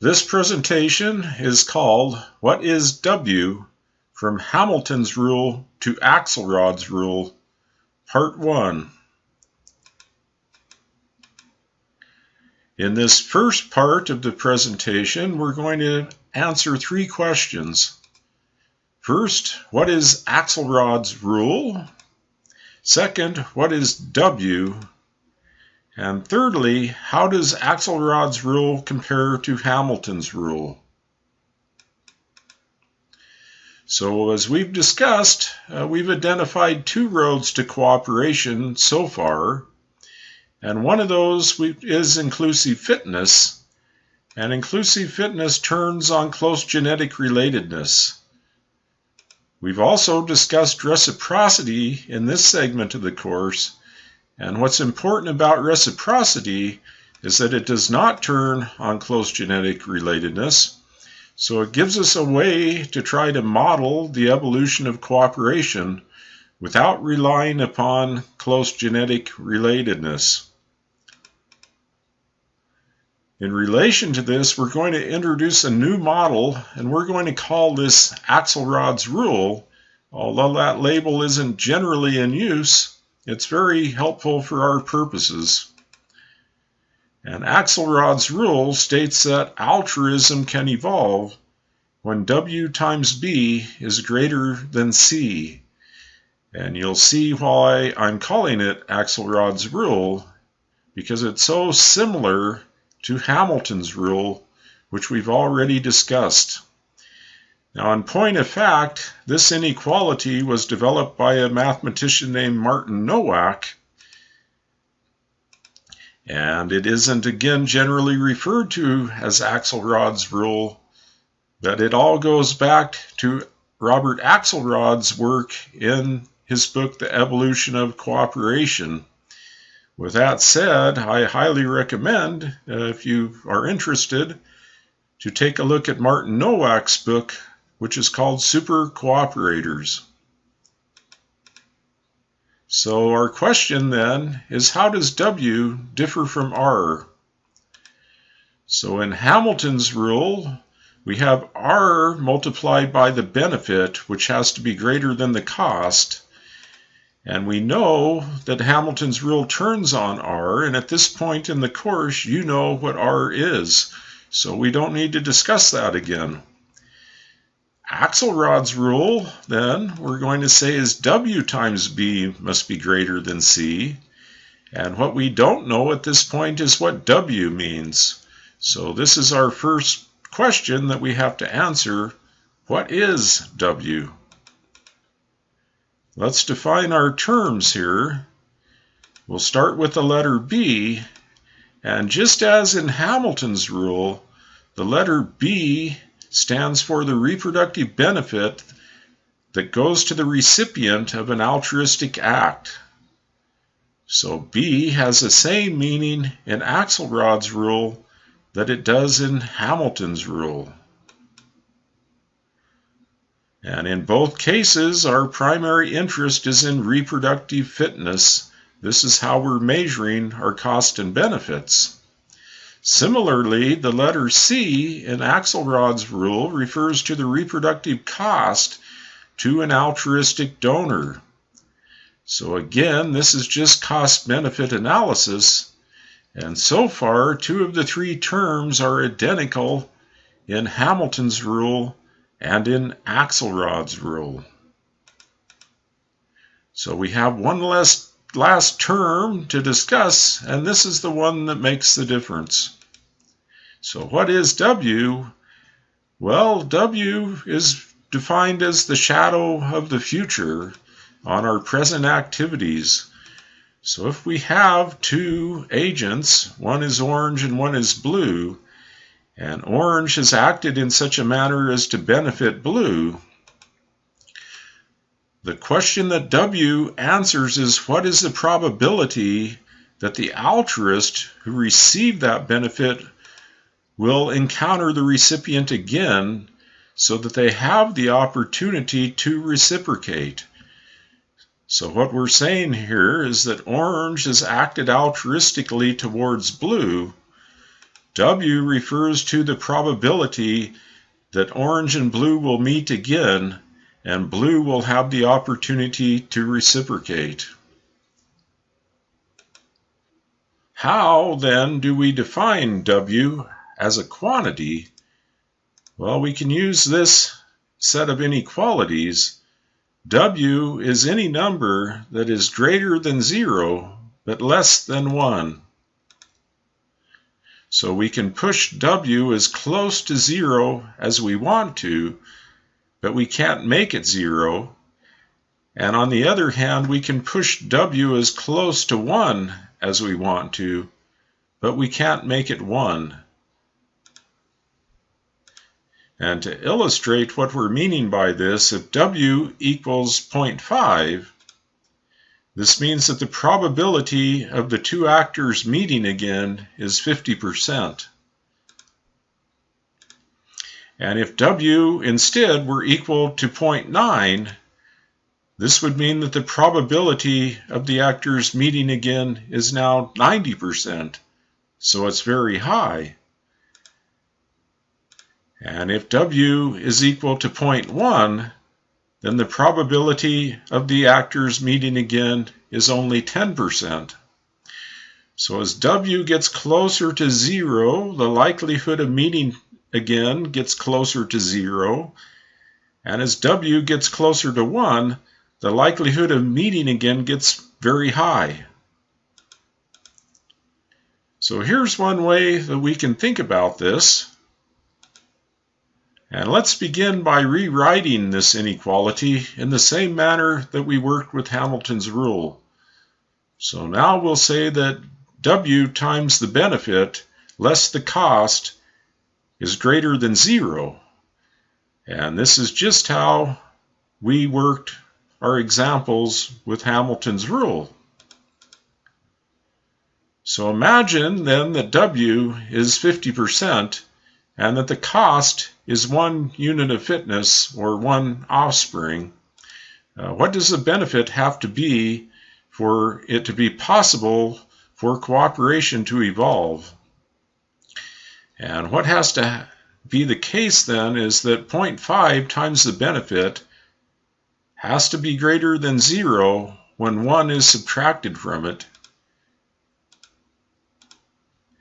This presentation is called What is W from Hamilton's Rule to Axelrod's Rule, Part 1. In this first part of the presentation, we're going to answer three questions. First, what is Axelrod's rule? Second, what is W? And thirdly, how does Axelrod's rule compare to Hamilton's rule? So as we've discussed, uh, we've identified two roads to cooperation so far. And one of those is inclusive fitness. And inclusive fitness turns on close genetic relatedness. We've also discussed reciprocity in this segment of the course and what's important about reciprocity is that it does not turn on close genetic relatedness. So it gives us a way to try to model the evolution of cooperation without relying upon close genetic relatedness. In relation to this, we're going to introduce a new model, and we're going to call this Axelrod's rule. Although that label isn't generally in use, it's very helpful for our purposes. And Axelrod's rule states that altruism can evolve when W times B is greater than C. And you'll see why I'm calling it Axelrod's rule, because it's so similar to Hamilton's rule, which we've already discussed. Now, in point of fact, this inequality was developed by a mathematician named Martin Nowak, and it isn't again generally referred to as Axelrod's rule, but it all goes back to Robert Axelrod's work in his book, The Evolution of Cooperation. With that said, I highly recommend, uh, if you are interested, to take a look at Martin Nowak's book, which is called super cooperators. So our question then is how does W differ from R? So in Hamilton's rule, we have R multiplied by the benefit, which has to be greater than the cost. And we know that Hamilton's rule turns on R, and at this point in the course, you know what R is. So we don't need to discuss that again. Axelrod's rule, then, we're going to say is W times B must be greater than C. And what we don't know at this point is what W means. So this is our first question that we have to answer. What is W? Let's define our terms here. We'll start with the letter B. And just as in Hamilton's rule, the letter B stands for the reproductive benefit that goes to the recipient of an altruistic act. So B has the same meaning in Axelrod's rule that it does in Hamilton's rule. And in both cases, our primary interest is in reproductive fitness. This is how we're measuring our cost and benefits. Similarly, the letter C in Axelrod's rule refers to the reproductive cost to an altruistic donor. So again, this is just cost-benefit analysis, and so far, two of the three terms are identical in Hamilton's rule and in Axelrod's rule. So we have one less last term to discuss, and this is the one that makes the difference. So what is W? Well, W is defined as the shadow of the future on our present activities. So if we have two agents, one is orange and one is blue, and orange has acted in such a manner as to benefit blue, the question that W answers is what is the probability that the altruist who received that benefit will encounter the recipient again so that they have the opportunity to reciprocate. So, what we're saying here is that orange has acted altruistically towards blue, W refers to the probability that orange and blue will meet again and blue will have the opportunity to reciprocate. How then do we define W as a quantity? Well, we can use this set of inequalities. W is any number that is greater than zero but less than one. So we can push W as close to zero as we want to, but we can't make it zero. And on the other hand, we can push W as close to 1 as we want to, but we can't make it 1. And to illustrate what we're meaning by this, if W equals 0.5, this means that the probability of the two actors meeting again is 50%. And if W instead were equal to 0.9, this would mean that the probability of the actors meeting again is now 90%, so it's very high. And if W is equal to 0.1, then the probability of the actors meeting again is only 10%. So as W gets closer to zero, the likelihood of meeting again gets closer to zero. And as W gets closer to 1, the likelihood of meeting again gets very high. So here's one way that we can think about this. And let's begin by rewriting this inequality in the same manner that we worked with Hamilton's rule. So now we'll say that W times the benefit less the cost is greater than zero. And this is just how we worked our examples with Hamilton's rule. So imagine then that W is 50% and that the cost is one unit of fitness or one offspring. Uh, what does the benefit have to be for it to be possible for cooperation to evolve? And what has to be the case then is that 0.5 times the benefit has to be greater than 0 when 1 is subtracted from it.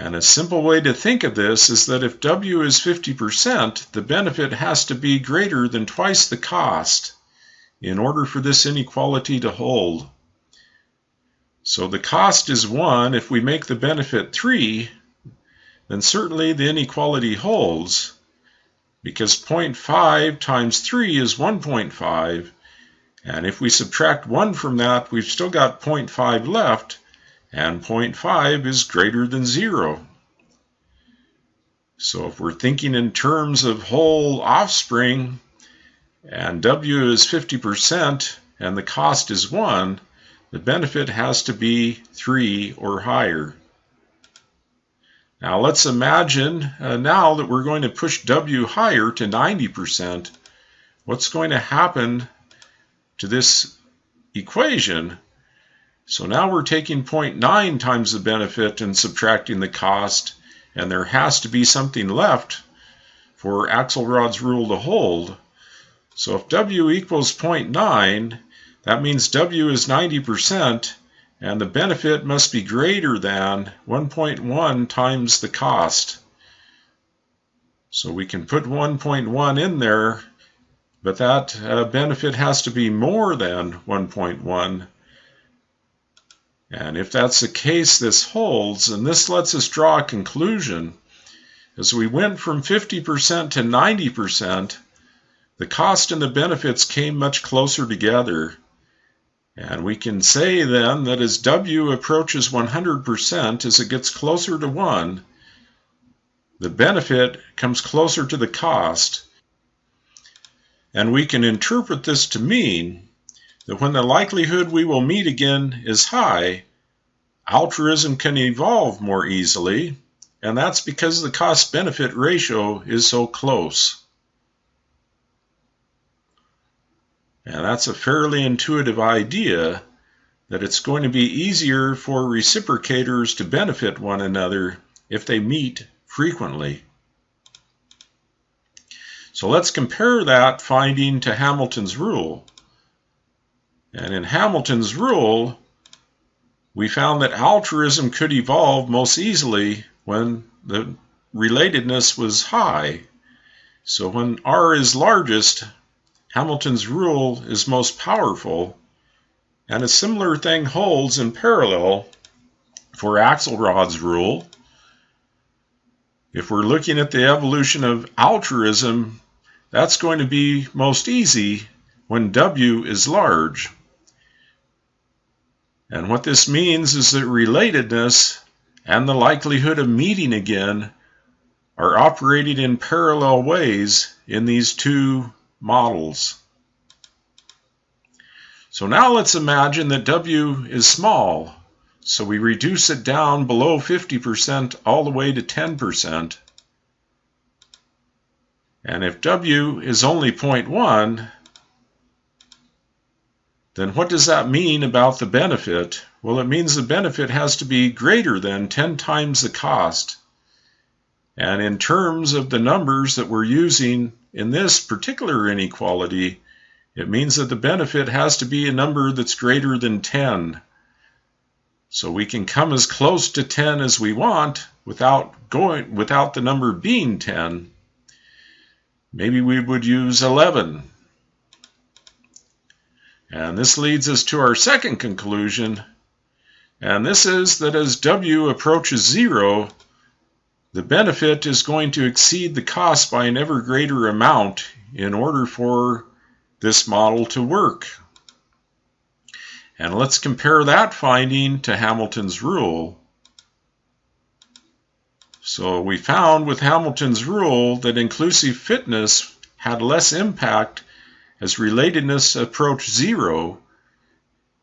And a simple way to think of this is that if W is 50%, the benefit has to be greater than twice the cost in order for this inequality to hold. So the cost is 1. If we make the benefit 3, then certainly the inequality holds because 0.5 times 3 is 1.5 and if we subtract 1 from that we've still got 0.5 left and 0.5 is greater than 0. So if we're thinking in terms of whole offspring and W is 50% and the cost is 1, the benefit has to be 3 or higher. Now let's imagine uh, now that we're going to push W higher to 90%, what's going to happen to this equation? So now we're taking 0.9 times the benefit and subtracting the cost, and there has to be something left for Axelrod's rule to hold. So if W equals 0.9, that means W is 90%, and the benefit must be greater than 1.1 times the cost. So we can put 1.1 in there, but that uh, benefit has to be more than 1.1. And if that's the case, this holds, and this lets us draw a conclusion. As we went from 50% to 90%, the cost and the benefits came much closer together. And we can say then that as W approaches 100%, as it gets closer to 1, the benefit comes closer to the cost. And we can interpret this to mean that when the likelihood we will meet again is high, altruism can evolve more easily, and that's because the cost benefit ratio is so close. And that's a fairly intuitive idea that it's going to be easier for reciprocators to benefit one another if they meet frequently. So let's compare that finding to Hamilton's rule. And in Hamilton's rule, we found that altruism could evolve most easily when the relatedness was high. So when R is largest, Hamilton's rule is most powerful, and a similar thing holds in parallel for Axelrod's rule. If we're looking at the evolution of altruism, that's going to be most easy when W is large. And what this means is that relatedness and the likelihood of meeting again are operating in parallel ways in these two models. So now let's imagine that W is small. So we reduce it down below 50% all the way to 10%. And if W is only 0.1, then what does that mean about the benefit? Well, it means the benefit has to be greater than 10 times the cost. And in terms of the numbers that we're using in this particular inequality, it means that the benefit has to be a number that's greater than 10. So we can come as close to 10 as we want without going without the number being 10. Maybe we would use 11. And this leads us to our second conclusion, and this is that as W approaches zero, the benefit is going to exceed the cost by an ever greater amount in order for this model to work. And let's compare that finding to Hamilton's rule. So we found with Hamilton's rule that inclusive fitness had less impact as relatedness approached zero.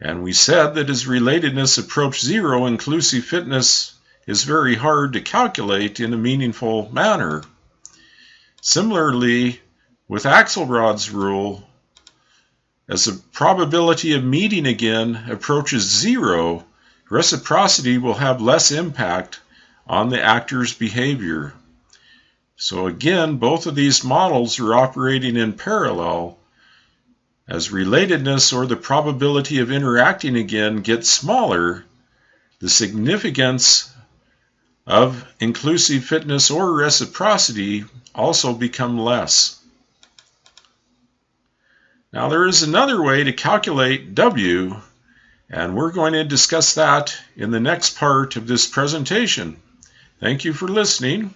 And we said that as relatedness approached zero, inclusive fitness is very hard to calculate in a meaningful manner. Similarly, with Axelrod's rule, as the probability of meeting again approaches zero, reciprocity will have less impact on the actor's behavior. So again, both of these models are operating in parallel. As relatedness or the probability of interacting again gets smaller, the significance of inclusive fitness or reciprocity also become less. Now there is another way to calculate W, and we're going to discuss that in the next part of this presentation. Thank you for listening.